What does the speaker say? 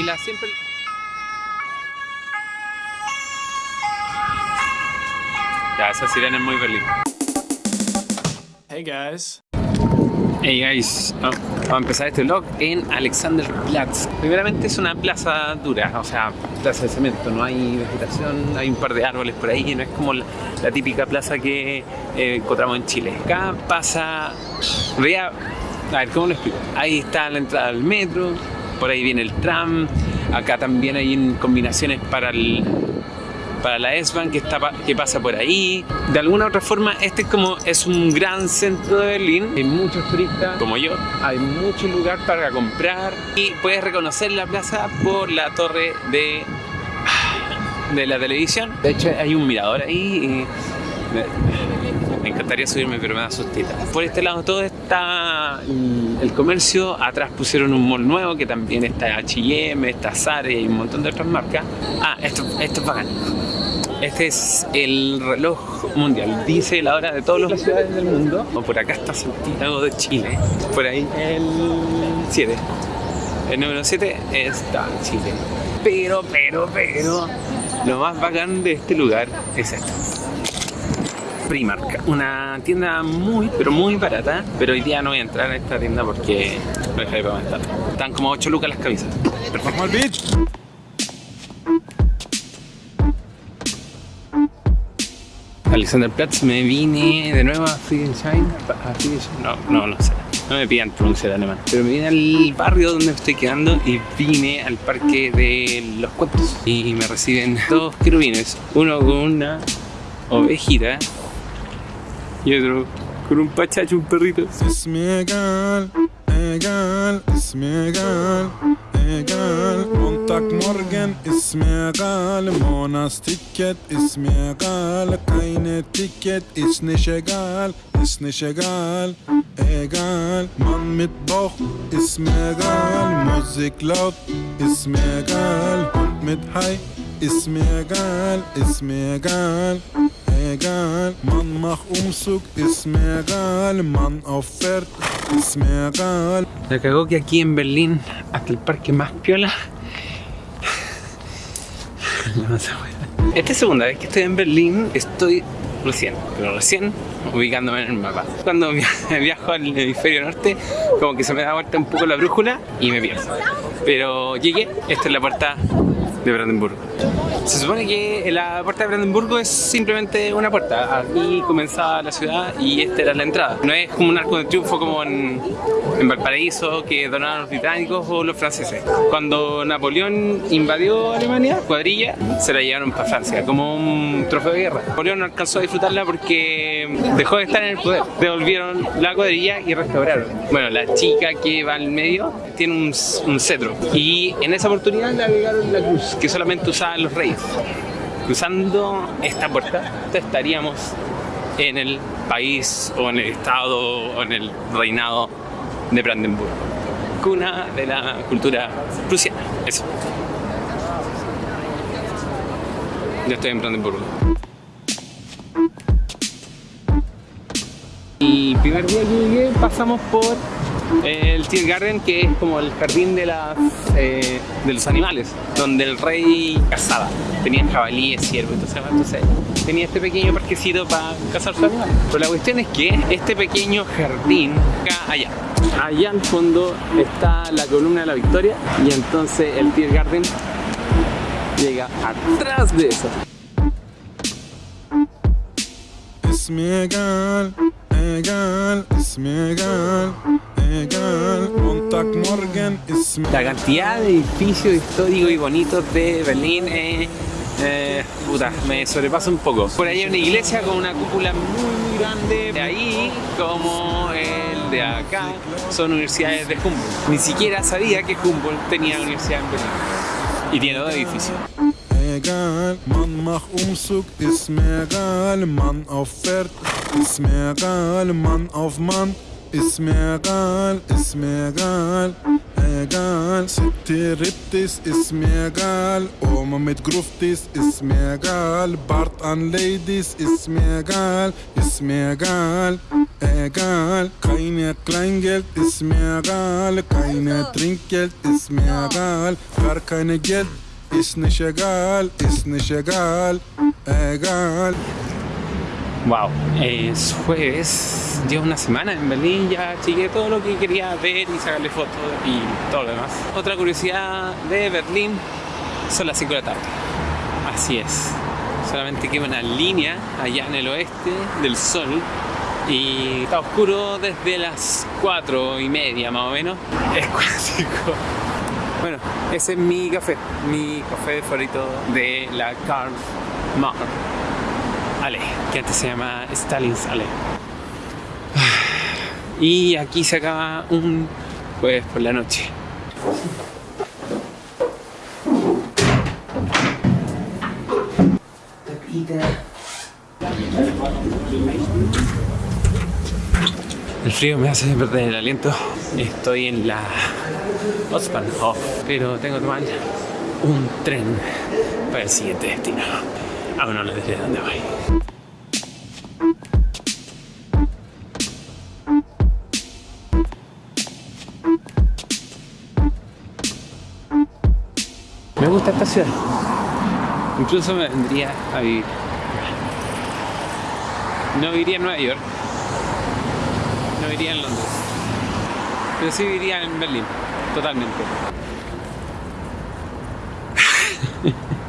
Y la siempre... Ya, esa sirena es muy feliz. Hey guys. Hey guys, oh, vamos a empezar este vlog en Alexanderplatz. Primeramente es una plaza dura, o sea, plaza de cemento, no hay vegetación, hay un par de árboles por ahí, no es como la, la típica plaza que eh, encontramos en Chile. Acá pasa, vea, a ver, ¿cómo lo explico? Ahí está la entrada al metro, por ahí viene el tram, acá también hay combinaciones para el para la S-Bahn que, que pasa por ahí. De alguna u otra forma, este es como es un gran centro de Berlín. Hay muchos turistas, como yo. Hay mucho lugar para comprar y puedes reconocer la plaza por la torre de, de la televisión. De hecho, hay un mirador ahí. Me, encantaría subirme, pero me da sustita. Por este lado todo está el comercio. Atrás pusieron un mall nuevo que también está H&M, está Zara y un montón de otras marcas. Ah, esto, esto es bacán. Este es el reloj mundial. Dice la hora de todas las ciudades del mundo. Por acá está Santiago de Chile. Por ahí el 7. El número 7 está en Chile. Pero, pero, pero, lo más bacán de este lugar es esto. Primark, una tienda muy, pero muy barata, pero hoy día no voy a entrar a esta tienda porque no deja de aumentar. Están como 8 lucas las camisas. Perfecto. bitch! Alexanderplatz me vine de nuevo a Friedrichshain, no, no, no sé, no me pidan pronunciar alemán, pero me vine al barrio donde me estoy quedando y vine al parque de los cuentos y me reciben dos querubines, uno con una ovejita y otro con un pachacho, un perrito. Es egal, egal, es egal. egal Montagmorgen ist mir egal Monatsticket ist mir egal Keine Ticket ist nicht egal Ist nicht egal Egal Mann mit Bauch ist mir egal La cagó que aquí en Berlín, hasta el parque más piola Esta es segunda vez que estoy en Berlín, estoy recién, pero recién ubicándome en el mapa. Cuando viajo al hemisferio norte, como que se me da vuelta un poco la brújula y me pierdo. Pero llegué, esta es la puerta de Brandenburgo. Se supone que la puerta de Brandenburgo es simplemente una puerta. Aquí comenzaba la ciudad y esta era la entrada. No es como un arco de triunfo como en, en Valparaíso que donaron los británicos o los franceses. Cuando Napoleón invadió Alemania, cuadrilla, se la llevaron para Francia como un trofeo de guerra. Napoleón no alcanzó a disfrutarla porque dejó de estar en el poder. Devolvieron la cuadrilla y restauraron. Bueno, la chica que va al medio tiene un, un cetro y en esa oportunidad le agregaron la cruz que solamente usaban los reyes. Cruzando esta puerta estaríamos en el país o en el estado o en el reinado de Brandenburgo, cuna de la cultura prusiana. Eso. Yo estoy en Brandenburgo. El primer día que llegué pasamos por el Tiergarten, que es como el jardín de, las, eh, de los animales, donde el rey cazaba. Tenía jabalíes, ciervos, entonces, entonces tenía este pequeño parquecito para cazar sus animales. Pero la cuestión es que este pequeño jardín, acá, allá, allá al fondo está la columna de la Victoria y entonces el Tiergarten llega atrás de eso. Es egal, es egal. La cantidad de edificios históricos y bonitos de Berlín es... Eh, puta, me sobrepasa un poco. Por ahí hay una iglesia con una cúpula muy, muy grande. De ahí, como el de acá, son universidades de Humboldt. Ni siquiera sabía que Humboldt tenía universidad en Berlín. Y tiene dos edificios. egal, man mach Umzug, ist mir egal, man auf Pferd, ist mir egal, man auf Mann, ist mir egal, ist mir egal, egal. City Riptis ist mir egal. Oma mit Gruftis ist mir egal. Bart an Ladies ist mir egal. Ist mir egal. Egal. Keine Kleingeld ist mir egal. Keine Trinkgeld ist mir egal. Gar keine Geld ist nicht egal. Ist nicht egal. Egal. Wow, es jueves, llevo una semana en Berlín, ya chequé todo lo que quería ver y sacarle fotos y todo lo demás. Otra curiosidad de Berlín son las 5 de la tarde. Así es, solamente queda una línea allá en el oeste del sol y está oscuro desde las 4 y media más o menos. Es clásico. Bueno, ese es mi café, mi café favorito de la Karl Marx. Que antes se llama Stalin's Ale. Y aquí se acaba un jueves por la noche. El frío me hace perder el aliento. Estoy en la Ostbahnhof, pero tengo que tomar un tren para el siguiente destino. Aún no les diré dónde voy. Me gusta esta ciudad. Incluso me vendría a vivir. No viviría en Nueva York. No viviría en Londres. Pero sí viviría en Berlín. Totalmente.